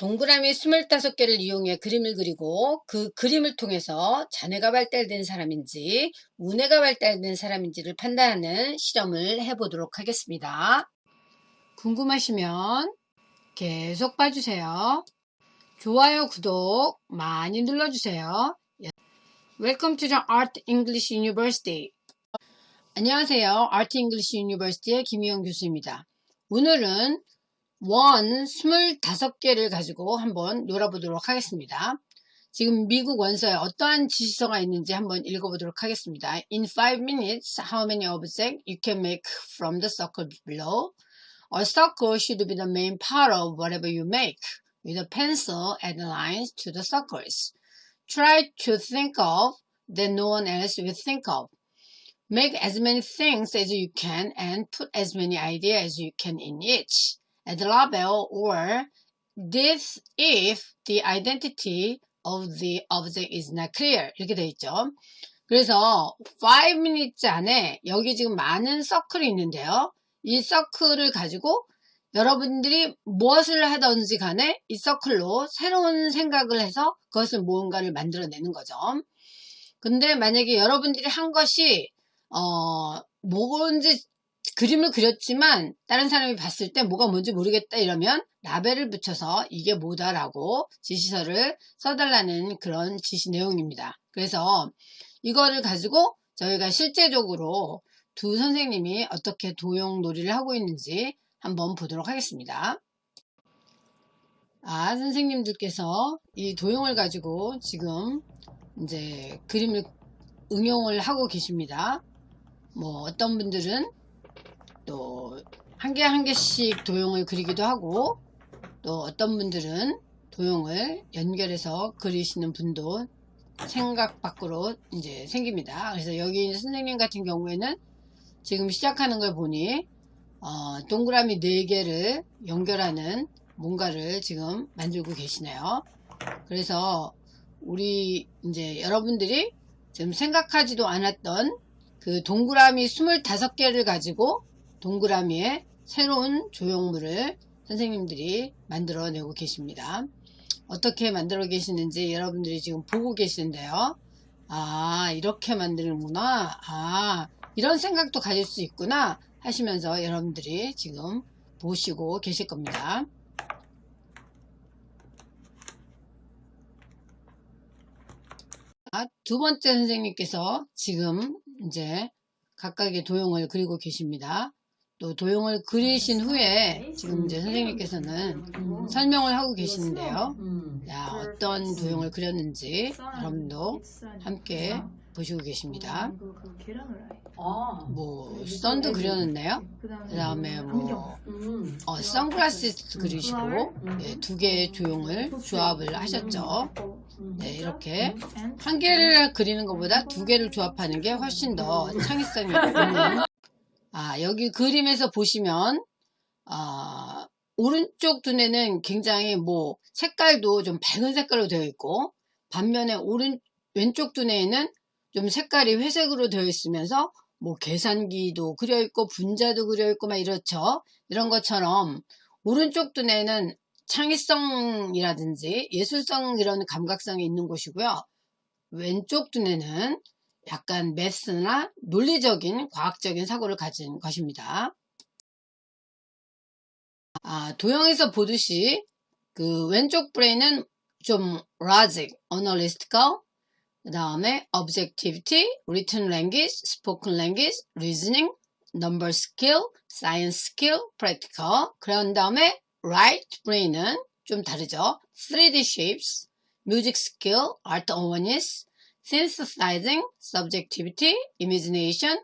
동그라미 25개를 이용해 그림을 그리고 그 그림을 통해서 자뇌가 발달된 사람인지 우뇌가 발달된 사람인지를 판단하는 실험을 해보도록 하겠습니다. 궁금하시면 계속 봐주세요. 좋아요, 구독 많이 눌러주세요. Welcome to the Art English University. 안녕하세요. Art English University의 김희영 교수입니다. 오늘은 원 25개를 가지고 한번 놀아보도록 하겠습니다. 지금 미국 원서에 어떠한 지시서가 있는지 한번 읽어보도록 하겠습니다. In 5 minutes, how many objects you can make from the circle below? A circle should be the main part of whatever you make. With a pencil, add lines to the circles. Try to think of that no one else will think of. Make as many things as you can and put as many ideas as you can in each. Add label or this if the identity of the object is not clear 이렇게 되어 있죠. 그래서 5 minutes 안에 여기 지금 많은 서클이 있는데요. 이 서클을 가지고 여러분들이 무엇을 하든지 간에 이 서클로 새로운 생각을 해서 그것을 무언가를 만들어내는 거죠. 근데 만약에 여러분들이 한 것이 어 뭔지 그림을 그렸지만 다른 사람이 봤을 때 뭐가 뭔지 모르겠다 이러면 라벨을 붙여서 이게 뭐다라고 지시서를 써달라는 그런 지시 내용입니다. 그래서 이거를 가지고 저희가 실제적으로 두 선생님이 어떻게 도용 놀이를 하고 있는지 한번 보도록 하겠습니다. 아, 선생님들께서 이 도용을 가지고 지금 이제 그림을 응용을 하고 계십니다. 뭐 어떤 분들은 또 한 개한 개씩 도형을 그리기도 하고 또 어떤 분들은 도형을 연결해서 그리시는 분도 생각 밖으로 이제 생깁니다. 그래서 여기 선생님 같은 경우에는 지금 시작하는 걸 보니 어, 동그라미 4개를 연결하는 뭔가를 지금 만들고 계시네요. 그래서 우리 이제 여러분들이 지금 생각하지도 않았던 그 동그라미 25개를 가지고 동그라미에 새로운 조형물을 선생님들이 만들어내고 계십니다. 어떻게 만들어 계시는지 여러분들이 지금 보고 계시는데요. 아 이렇게 만드는구나. 아 이런 생각도 가질 수 있구나 하시면서 여러분들이 지금 보시고 계실 겁니다. 두 번째 선생님께서 지금 이제 각각의 도형을 그리고 계십니다. 또 도형을 그리신 후에 지금 이제 선생님께서는 설명을 하고 계시는데요. 자, 어떤 도형을 그렸는지 여러분도 함께 보시고 계십니다. 뭐 선도 그려놨네요. 그 다음에 뭐 어, 선글라스 그리시고 네, 두 개의 조형을 조합을 하셨죠. 네, 이렇게 한 개를 그리는 것보다 두 개를 조합하는 게 훨씬 더 창의성이 있는 아, 여기 그림에서 보시면 아, 오른쪽 두뇌는 굉장히 뭐 색깔도 좀 밝은 색깔로 되어 있고 반면에 오른 왼쪽 두뇌에는 좀 색깔이 회색으로 되어 있으면서 뭐 계산기도 그려 있고 분자도 그려 있고 막 이렇죠. 이런 것처럼 오른쪽 두뇌는 창의성이라든지 예술성 이런 감각성이 있는 곳이고요. 왼쪽 두뇌는 약간 매스나 논리적인 과학적인 사고를 가진 것입니다. 아, 도형에서 보듯이 그 왼쪽 브레인은 좀 logic, analytical, 그 다음에 objectivity, written language, spoken language, reasoning, number skill, science skill, practical. 그런 다음에 right brain은 좀 다르죠. 3D shapes, music skill, art awareness, synthesizing, subjectivity, imagination,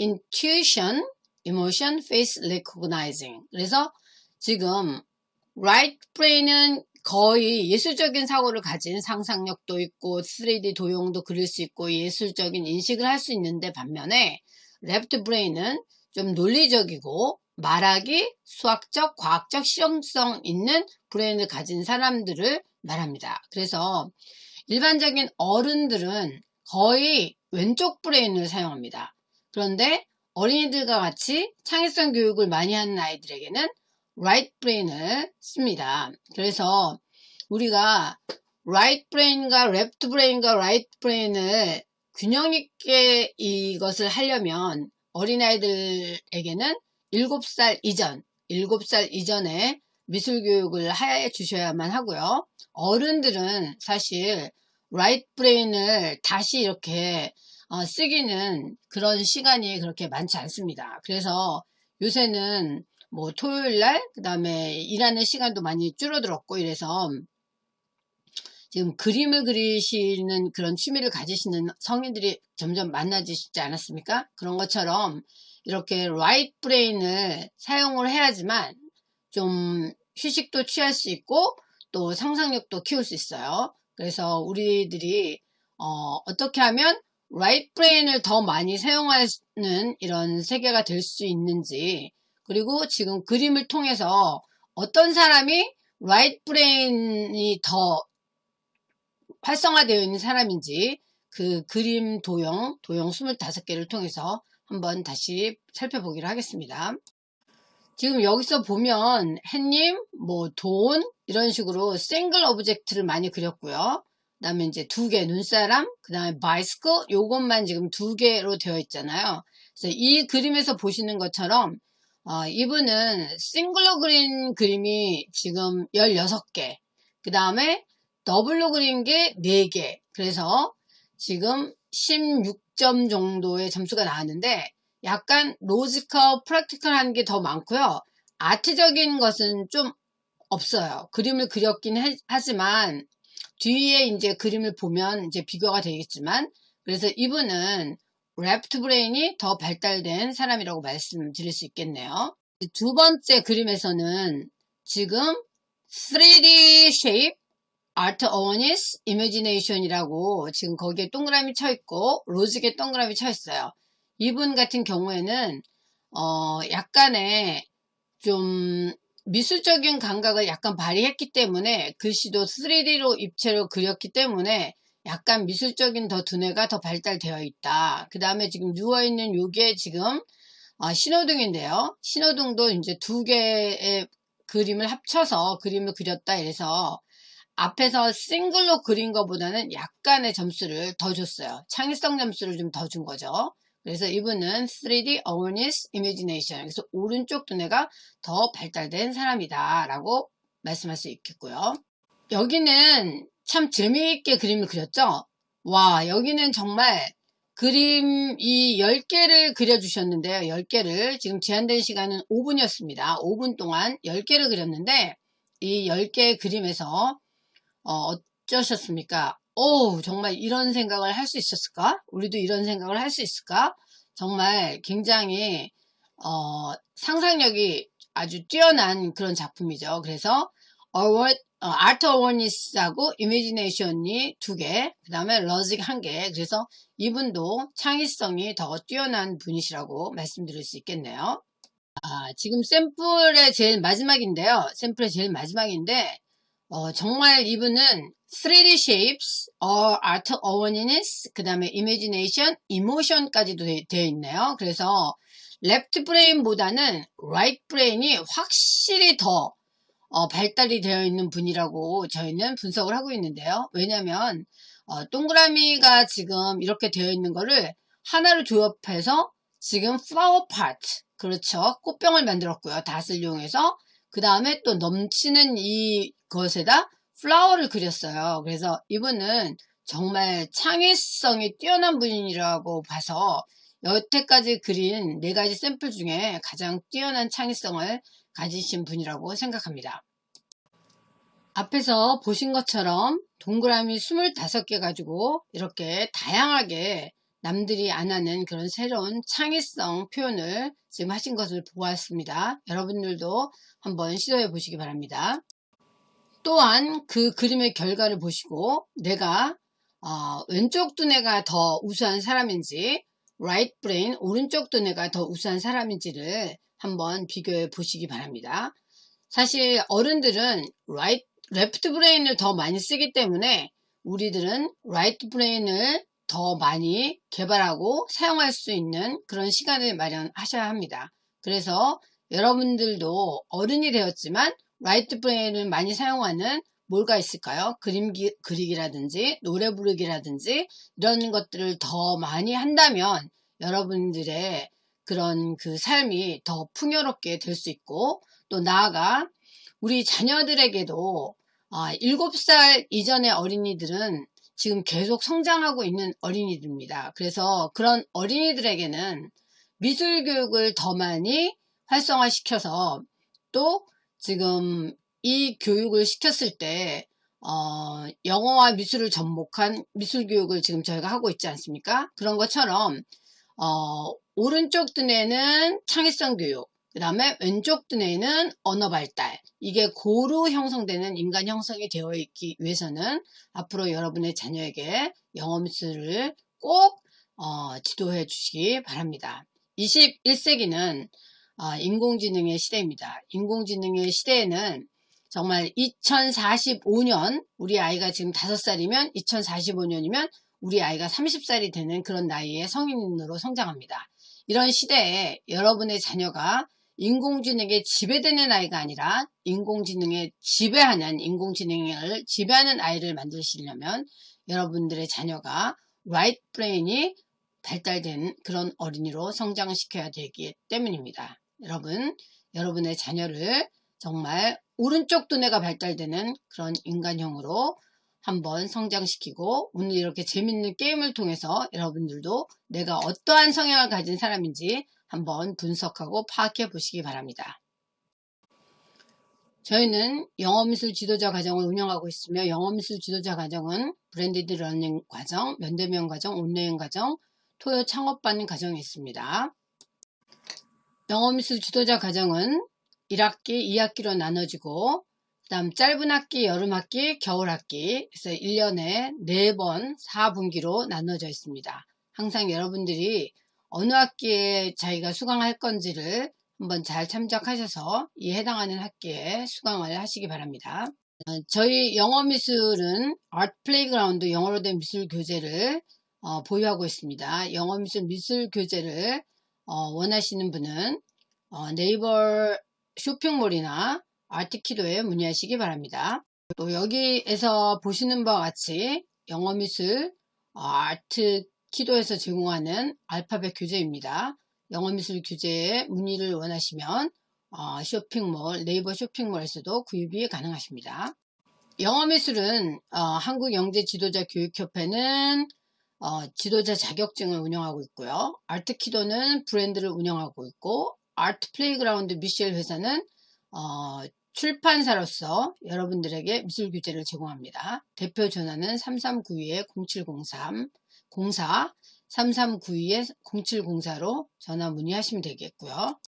intuition, emotion, face recognizing. 그래서 지금 right brain은 거의 예술적인 사고를 가진 상상력도 있고 3D 도형도 그릴 수 있고 예술적인 인식을 할 수 있는데 반면에 left brain은 좀 논리적이고 말하기, 수학적, 과학적 실용성 있는 brain을 가진 사람들을 말합니다. 그래서 일반적인 어른들은 거의 왼쪽 brain을 사용합니다. 그런데 어린이들과 같이 창의성 교육을 많이 하는 아이들에게는 right 브레인을 씁니다. 그래서 우리가 right brain과 left brain과 right brain을 균형 있게 이것을 하려면 어린아이들에게는 7살 이전, 7살 이전에 미술 교육을 해 주셔야만 하고요. 어른들은 사실 right brain을 다시 이렇게 어, 쓰기는 그런 시간이 그렇게 많지 않습니다. 그래서 요새는 뭐 토요일 날, 그 다음에 일하는 시간도 많이 줄어들었고 이래서 지금 그림을 그리시는 그런 취미를 가지시는 성인들이 점점 많아지시지 않았습니까? 그런 것처럼 이렇게 right brain을 사용을 해야지만 좀 휴식도 취할 수 있고 또 상상력도 키울 수 있어요. 그래서 우리들이 어, 어떻게 하면 right brain을 더 많이 사용하는 이런 세계가 될 수 있는지 그리고 지금 그림을 통해서 어떤 사람이 right brain이 더 활성화되어 있는 사람인지 그 그림 도형, 도형 25개를 통해서 한번 다시 살펴보기로 하겠습니다. 지금 여기서 보면 햇님, 뭐 돈, 이런 식으로 single object를 많이 그렸고요. 그 다음에 이제 두 개 눈사람, 그 다음에 바이스크 요것만 지금 두 개로 되어 있잖아요. 그래서 이 그림에서 보시는 것처럼 어, 이분은 싱글로 그린 그림이 지금 16개 그 다음에 더블로 그린 게 4개 그래서 지금 16점 정도의 점수가 나왔는데 약간 logical practical한 게 더 많고요. art적인 것은 좀 없어요. 그림을 그렸긴 하지만 뒤에 이제 그림을 보면 이제 비교가 되겠지만 그래서 이분은 left brain이 더 발달된 사람이라고 말씀드릴 수 있겠네요. 두 번째 그림에서는 지금 3D shape artiness imagination이라고 지금 거기에 동그라미 쳐 있고 로직에 동그라미 쳐 있어요. 이분 같은 경우에는 어 약간의 좀 미술적인 감각을 약간 발휘했기 때문에 글씨도 3D로 입체로 그렸기 때문에 약간 미술적인 더 두뇌가 더 발달되어 있다. 그 다음에 지금 누워있는 요게 지금 어, 신호등인데요. 신호등도 이제 두 개의 그림을 합쳐서 그림을 그렸다 이래서 앞에서 싱글로 그린 것보다는 약간의 점수를 더 줬어요. 창의성 점수를 좀 더 준 거죠. 그래서 이분은 3D Awareness Imagination 그래서 오른쪽 두뇌가 더 발달된 사람이다 라고 말씀할 수 있겠고요. 여기는 참 재미있게 그림을 그렸죠. 와 여기는 정말 그림 이 10개를 그려주셨는데요. 10개를 지금 제한된 시간은 5분이었습니다. 5분 동안 10개를 그렸는데 이 10개의 그림에서 어, 어쩌셨습니까? 오 정말 이런 생각을 할 수 있었을까? 우리도 이런 생각을 할 수 있을까? 정말 굉장히 어, 상상력이 아주 뛰어난 그런 작품이죠. 그래서 아트 어워니스하고 이미지네이션이 두 개, 그 다음에 러직 한 개. 그래서 이분도 창의성이 더 뛰어난 분이시라고 말씀드릴 수 있겠네요. 아, 지금 샘플의 제일 마지막인데요. 샘플의 제일 마지막인데 어, 정말 이분은 3D shapes, or art awareness, 그 다음에 imagination, emotion까지도 되어 있네요. 그래서 left brain보다는 right brain이 확실히 더 어, 발달이 되어 있는 분이라고 저희는 분석을 하고 있는데요. 왜냐하면 어, 동그라미가 지금 이렇게 되어 있는 거를 하나로 조합해서 지금 flower part, 그렇죠. 꽃병을 만들었고요. 닷을 이용해서 그 다음에 또 넘치는 이 것에다 플라워를 그렸어요. 그래서 이분은 정말 창의성이 뛰어난 분이라고 봐서 여태까지 그린 네 가지 샘플 중에 가장 뛰어난 창의성을 가지신 분이라고 생각합니다. 앞에서 보신 것처럼 동그라미 25개 가지고 이렇게 다양하게 남들이 안 하는 그런 새로운 창의성 표현을 지금 하신 것을 보았습니다. 여러분들도 한번 시도해 보시기 바랍니다. 또한 그 그림의 결과를 보시고 내가 어, 왼쪽 두뇌가 더 우수한 사람인지 right brain 오른쪽 두뇌가 더 우수한 사람인지를 한번 비교해 보시기 바랍니다. 사실 어른들은 right, left brain을 더 많이 쓰기 때문에 우리들은 right brain을 더 많이 개발하고 사용할 수 있는 그런 시간을 마련하셔야 합니다. 그래서 여러분들도 어른이 되었지만 right brain을 많이 사용하는 뭐가 있을까요? 그림 기, 그리기라든지 노래 부르기라든지 이런 것들을 더 많이 한다면 여러분들의 그런 그 삶이 더 풍요롭게 될 수 있고 또 나아가 우리 자녀들에게도 아, 7살 이전의 어린이들은 지금 계속 성장하고 있는 어린이들입니다. 그래서 그런 어린이들에게는 미술 교육을 더 많이 활성화시켜서 또 지금 이 교육을 시켰을 때 어, 영어와 미술을 접목한 미술 교육을 지금 저희가 하고 있지 않습니까? 그런 것처럼 어, 오른쪽 두뇌는 창의성 교육, 그 다음에 왼쪽 두뇌는 언어 발달 이게 고루 형성되는 인간 형성이 되어 있기 위해서는 앞으로 여러분의 자녀에게 영어 미술을 꼭 어, 지도해 주시기 바랍니다. 21세기는 어, 인공지능의 시대입니다. 인공지능의 시대에는 정말 2045년 우리 아이가 지금 5살이면 2045년이면 우리 아이가 30살이 되는 그런 나이에 성인으로 성장합니다. 이런 시대에 여러분의 자녀가 인공지능에 지배되는 아이가 아니라 인공지능에 지배하는 인공지능을 지배하는 아이를 만드시려면 여러분들의 자녀가 right brain이 발달된 그런 어린이로 성장시켜야 되기 때문입니다. 여러분, 여러분의 자녀를 정말 오른쪽 두뇌가 발달되는 그런 인간형으로 한번 성장시키고 오늘 이렇게 재밌는 게임을 통해서 여러분들도 내가 어떠한 성향을 가진 사람인지 한번 분석하고 파악해 보시기 바랍니다. 저희는 영어미술 지도자 과정을 운영하고 있으며 영어미술 지도자 과정은 blended learning 과정, 면대면 과정, 온라인 과정, 토요 창업반 과정이 있습니다. 영어미술 지도자 과정은 1학기, 2학기로 나눠지고 그 다음 짧은 학기, 여름 학기, 겨울 학기 그래서 1년에 4번 4분기로 나눠져 있습니다. 항상 여러분들이 어느 학기에 자기가 수강할 건지를 한번 잘 참작하셔서 이 해당하는 학기에 수강을 하시기 바랍니다. 어, 저희 영어 미술은 Art Playground 영어로 된 미술 교재를 어, 보유하고 있습니다. 영어 미술 미술 교재를 어, 원하시는 분은 어, 네이버 쇼핑몰이나 아트키도에 문의하시기 바랍니다. 또 여기에서 보시는 바와 같이 영어미술 어, 아트키도에서 제공하는 알파벳 교재입니다. 영어미술 교재에 문의를 원하시면 어, 쇼핑몰, 네이버 쇼핑몰에서도 구입이 가능하십니다. 영어미술은 어, 한국영재지도자교육협회는 어, 지도자 자격증을 운영하고 있고요. 아트키도는 브랜드를 운영하고 있고 Art Playground 미셸 회사는 어, 출판사로서 여러분들에게 미술 교재를 제공합니다. 대표 전화는 3392-0703 04 3392-0704로 전화 문의하시면 되겠고요.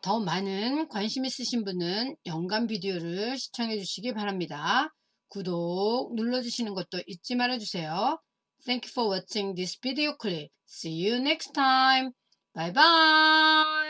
더 많은 관심 있으신 분은 연간 비디오를 시청해 주시기 바랍니다. 구독 눌러주시는 것도 잊지 말아주세요. Thank you for watching this video clip. See you next time. Bye bye.